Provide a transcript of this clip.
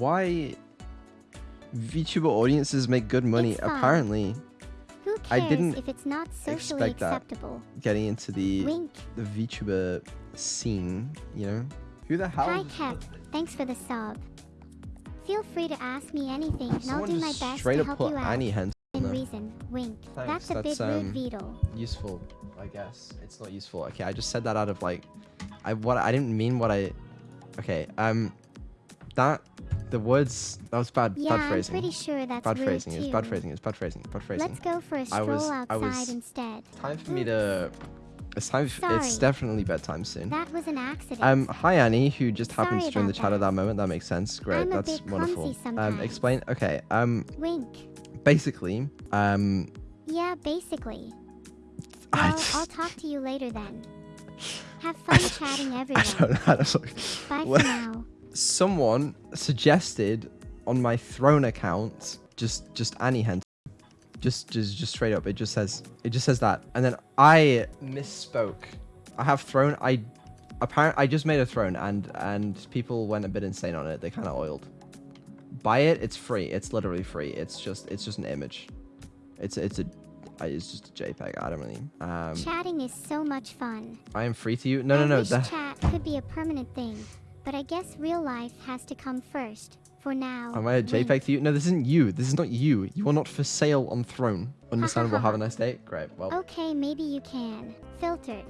why VTuber audiences make good money. Apparently, Who I didn't if it's not socially expect that. acceptable? getting into the Wink. the VTuber scene, you know? Who the hell? Hi, Kep. Thanks for the sub. Feel free to ask me anything, and I'll do my best straight to help put you out. Annie Hens In there. reason. Wink. Thanks, That's a that's, bit rude, um, Beetle. useful, I guess. It's not useful. Okay, I just said that out of like, I what I didn't mean what I. Okay, um, that the words that was bad. Yeah, bad I'm pretty sure that's bad phrasing. too. It's bad phrasing. It's bad phrasing. Bad phrasing. Let's go for a stroll was- I outside instead. Time for me to. It's time. f- It's definitely bedtime soon. That was an accident. Um, hi Annie, who just happened to join the chat at that. that moment. That makes sense. Great, I'm that's wonderful. Um, explain. Okay. Um, Wink. basically, um, Yeah, basically. I Well, just, I'll talk to you later then. Have fun chatting I everyone. don't know how to. Bye for now. Someone suggested on my throne account just just Annie Hen. Just just just straight up. It just says it just says that, and then I misspoke. I have throne. I apparently I just made a throne, and and people went a bit insane on it. They kind of oiled. Buy it. It's free. It's literally free. It's just it's just an image. It's it's a it's just a JPEG. I don't really. Um, Chatting is so much fun. I am free to you. No I no no. wish chat could be a permanent thing, but I guess real life has to come first. For now. Am I a. JPEG to you? No, this isn't you. This is not you. You are not for sale on Throne. Understandable. Have a nice day. Great. Well, Okay, maybe you can. Filtered.